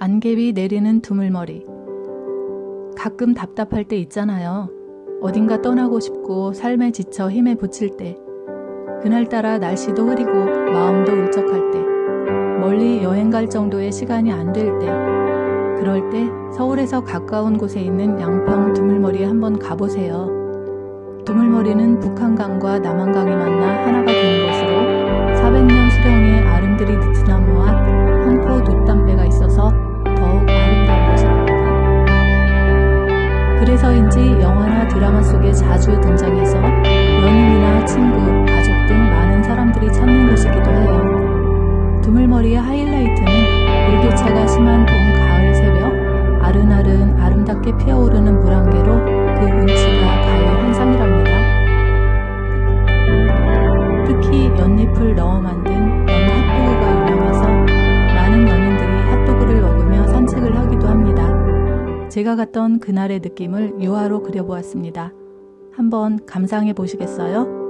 안개비 내리는 두물머리. 가끔 답답할 때 있잖아요. 어딘가 떠나고 싶고 삶에 지쳐 힘에 부칠 때. 그날따라 날씨도 흐리고 마음도 울적할 때. 멀리 여행 갈 정도의 시간이 안 될 때. 그럴 때 서울에서 가까운 곳에 있는 양평 두물머리에 한번 가보세요. 두물머리는 북한강과 남한강이 그래서인지 영화나 드라마 속에 자주 등장해서 연인이나 친구, 가족 등 많은 사람들이 찾는 곳이기도 해요. 두물머리의 하이라이트는 일교차가 심한 봄, 가을 새벽 아른아른 아름답게 피어오르는 물안개로 그 운치가 가요 환상이랍니다. 특히 연잎을 넣어 만든 제가 갔던 그날의 느낌을 유화로 그려보았습니다. 한번 감상해 보시겠어요?